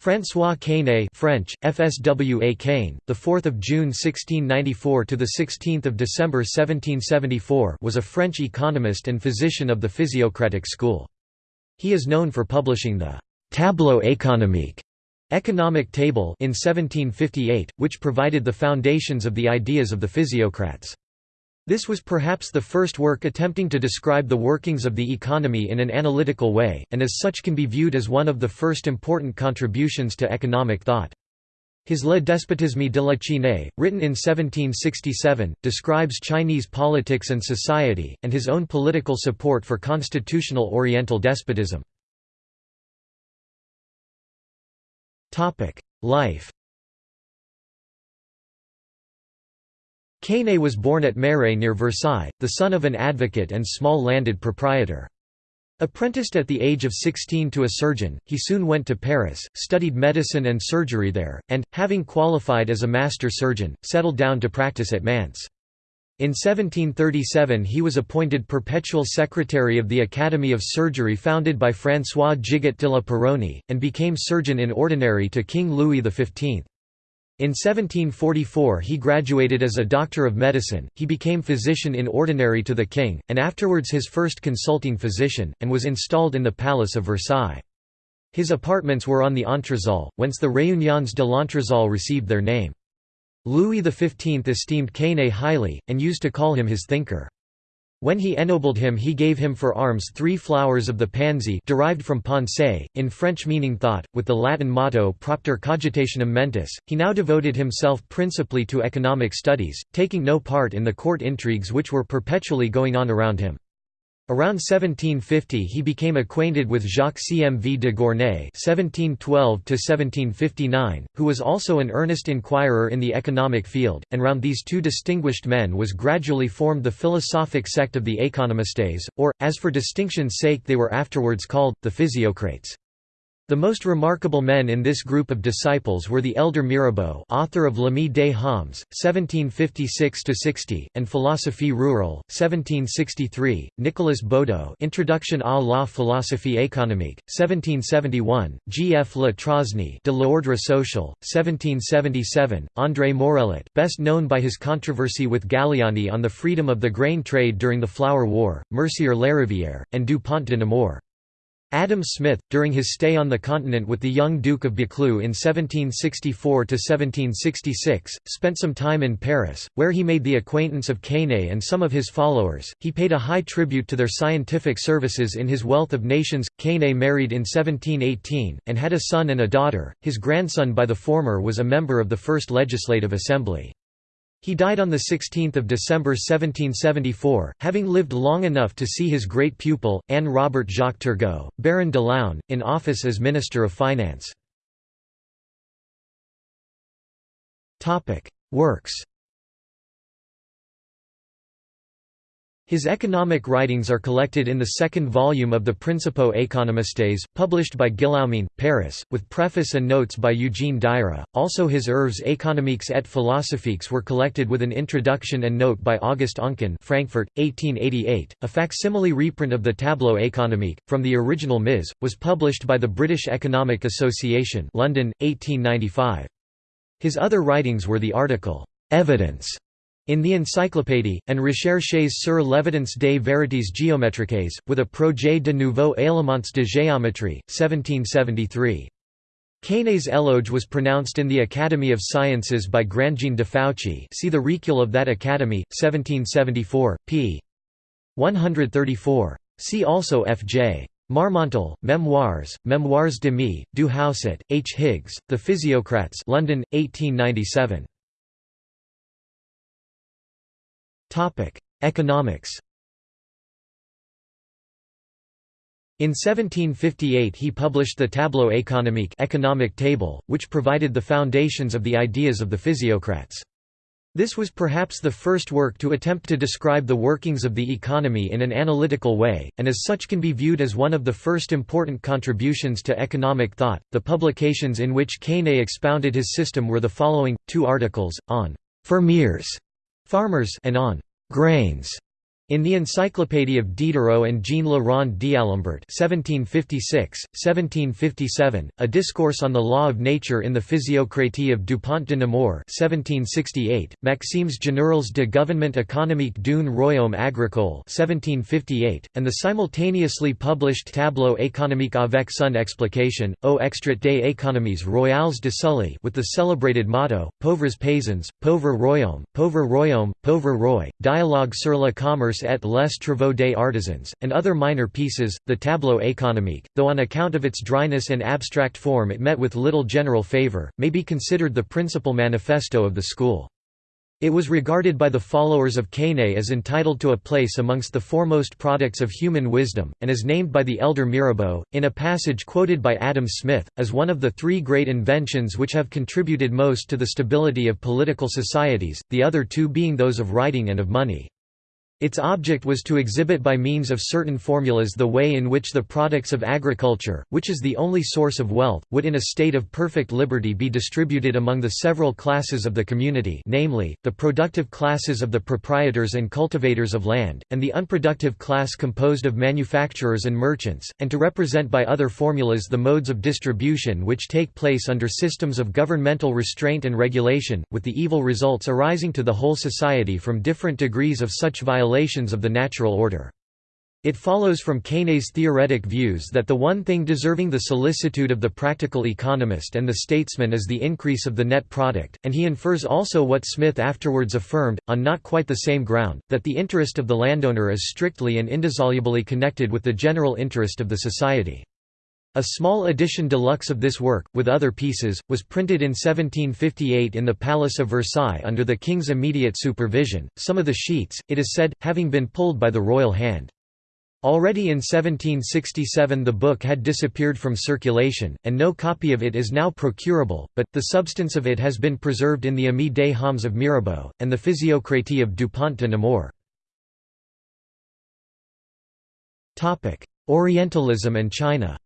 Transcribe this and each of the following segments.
François Quesnay French FSWA Cain the 4th of June 1694 to the 16th of December 1774 was a French economist and physician of the physiocratic school. He is known for publishing the Tableau économique economic table in 1758 which provided the foundations of the ideas of the physiocrats this was perhaps the first work attempting to describe the workings of the economy in an analytical way, and as such can be viewed as one of the first important contributions to economic thought. His Le Despotisme de la Chine, written in 1767, describes Chinese politics and society, and his own political support for constitutional Oriental despotism. Life Quesnay was born at Marais near Versailles, the son of an advocate and small landed proprietor. Apprenticed at the age of 16 to a surgeon, he soon went to Paris, studied medicine and surgery there, and, having qualified as a master surgeon, settled down to practice at Mantes. In 1737 he was appointed perpetual secretary of the Academy of Surgery founded by François Gigot de la Peyronie, and became surgeon in ordinary to King Louis XV. In 1744 he graduated as a doctor of medicine, he became physician in ordinary to the king, and afterwards his first consulting physician, and was installed in the Palace of Versailles. His apartments were on the Entresol, whence the Réunions de l'Entresol received their name. Louis XV esteemed Quesnay highly, and used to call him his thinker. When he ennobled him he gave him for arms three flowers of the pansy derived from pensée, in French meaning thought, with the Latin motto propter cogitationem mentis. He now devoted himself principally to economic studies, taking no part in the court intrigues which were perpetually going on around him. Around 1750 he became acquainted with Jacques Cmv de Gournay (1712–1759), who was also an earnest inquirer in the economic field, and round these two distinguished men was gradually formed the philosophic sect of the Economistes, or, as for distinction's sake they were afterwards called, the Physiocrates. The most remarkable men in this group of disciples were the elder Mirabeau author of L'Ami des Hommes, 1756–60, and Philosophie rurale, 1763, Nicolas Baudeau Introduction à la philosophie économique, 1771, G. F. Le Trosne De l'ordre social, 1777, André Morellet best known by his controversy with Galiani on the freedom of the grain trade during the Flour War, Mercier Larivière, and Dupont de Nemours. Adam Smith, during his stay on the continent with the young Duke of Buccleuch in 1764–1766, spent some time in Paris, where he made the acquaintance of Quesnay and some of his followers. He paid a high tribute to their scientific services in his Wealth of Nations. Quesnay married in 1718, and had a son and a daughter. His grandson by the former was a member of the First Legislative Assembly. He died on 16 December 1774, having lived long enough to see his great pupil, Anne Robert Jacques Turgot, Baron de l'Aulne, in office as Minister of Finance. Works His economic writings are collected in the second volume of the Principes économistes, published by Guillaumin, Paris, with preface and notes by Eugene Daire. Also, his Œuvres économiques et philosophiques were collected with an introduction and note by August Oncken, Frankfurt, 1888. A facsimile reprint of the Tableau économique, from the original Ms., was published by the British Economic Association, London, 1895. His other writings were the article Evidence in the Encyclopédie, and Recherches sur l'évidence des vérités géométriques, with a projet de nouveaux éléments de géométrie, 1773. Quesnay's éloge was pronounced in the Academy of Sciences by Grandjean de Fouchy see the Recueil of that Academy, 1774, p. 134. See also F. J. Marmontel, Memoirs, Memoirs de Me, du Hausset, H. Higgs, The Physiocrats London, 1897. Topic: Economics. In 1758 he published the Tableau économique economic table, which provided the foundations of the ideas of the physiocrats. This was perhaps the first work to attempt to describe the workings of the economy in an analytical way, and as such can be viewed as one of the first important contributions to economic thought. The publications in which Quesnay expounded his system were the following two articles on fermiers farmers and on grains In the Encyclopédie of Diderot and Jean Le Rond d'Alembert (1756–1757), a discourse on the law of nature in the Physiocratie of Dupont de Nemours (1768), Maximes générales de gouvernement économique d'un royaume agricole (1758), and the simultaneously published Tableau économique avec son explication, aux extraits des économies royales de Sully, with the celebrated motto "Pauvres paysans, pauvre royaume, pauvre royaume, pauvre roi," dialogue sur le commerce et les travaux des artisans, and other minor pieces, the Tableau économique, though on account of its dryness and abstract form it met with little general favour, may be considered the principal manifesto of the school. It was regarded by the followers of Quesnay as entitled to a place amongst the foremost products of human wisdom, and is named by the elder Mirabeau, in a passage quoted by Adam Smith, as one of the three great inventions which have contributed most to the stability of political societies, the other two being those of writing and of money. Its object was to exhibit by means of certain formulas the way in which the products of agriculture, which is the only source of wealth, would in a state of perfect liberty be distributed among the several classes of the community namely, the productive classes of the proprietors and cultivators of land, and the unproductive class composed of manufacturers and merchants, and to represent by other formulas the modes of distribution which take place under systems of governmental restraint and regulation, with the evil results arising to the whole society from different degrees of such violation violations of the natural order. It follows from Quesnay's theoretic views that the one thing deserving the solicitude of the practical economist and the statesman is the increase of the net product, and he infers also what Smith afterwards affirmed, on not quite the same ground, that the interest of the landowner is strictly and indissolubly connected with the general interest of the society. A small edition deluxe of this work, with other pieces, was printed in 1758 in the Palace of Versailles under the king's immediate supervision, some of the sheets, it is said, having been pulled by the royal hand. Already in 1767 the book had disappeared from circulation, and no copy of it is now procurable, but, the substance of it has been preserved in the Ami des Hommes of Mirabeau, and the Physiocratie of Dupont de Nemours. Orientalism and China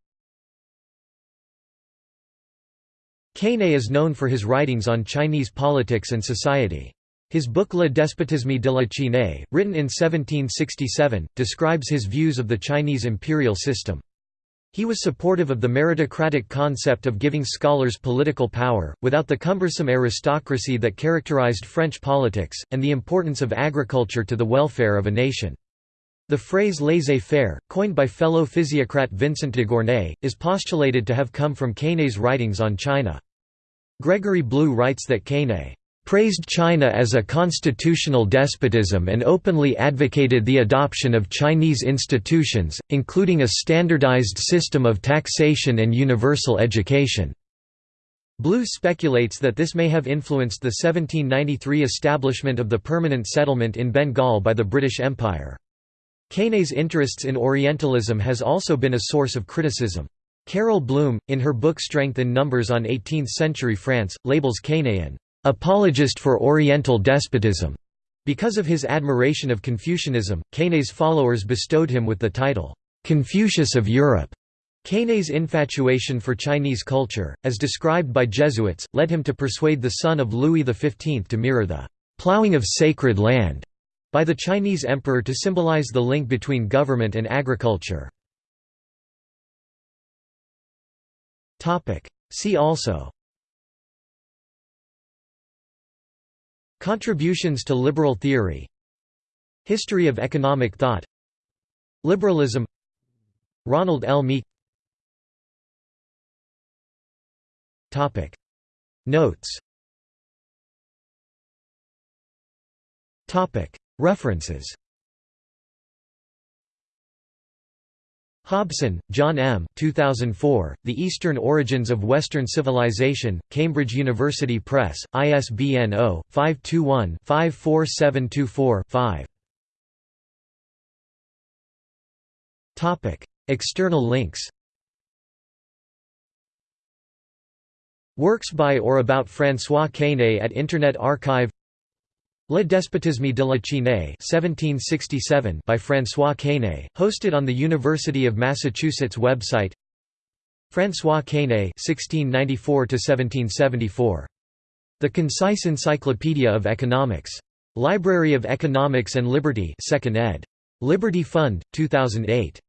Quesnay is known for his writings on Chinese politics and society. His book Le despotisme de la Chine, written in 1767, describes his views of the Chinese imperial system. He was supportive of the meritocratic concept of giving scholars political power, without the cumbersome aristocracy that characterized French politics, and the importance of agriculture to the welfare of a nation. The phrase laissez-faire, coined by fellow physiocrat Vincent de Gournay, is postulated to have come from Quesnay's writings on China. Gregory Blue writes that Quesnay praised China as a constitutional despotism and openly advocated the adoption of Chinese institutions, including a standardized system of taxation and universal education. Blue speculates that this may have influenced the 1793 establishment of the permanent settlement in Bengal by the British Empire. Quesnay's interests in Orientalism has also been a source of criticism. Carol Blum, in her book Strength in Numbers on 18th-century France, labels Quesnay an apologist for Oriental despotism. Because of his admiration of Confucianism, Quesnay's followers bestowed him with the title, Confucius of Europe. Quesnay's infatuation for Chinese culture, as described by Jesuits, led him to persuade the son of Louis XV to mirror the plowing of sacred land by the Chinese emperor to symbolize the link between government and agriculture. See also. Contributions to liberal theory. History of economic thought. Liberalism. Ronald L. Meek. Notes. References Hobson, John M. 2004, The Eastern Origins of Western Civilization, Cambridge University Press, ISBN 0-521-54724-5 External links. Works by or about François Quesnay at Internet Archive Le despotisme de la Chine 1767 by François Quesnay, hosted on the University of Massachusetts website François Quesnay 1694 The Concise Encyclopedia of Economics. Library of Economics and Liberty 2nd ed. Liberty Fund, 2008.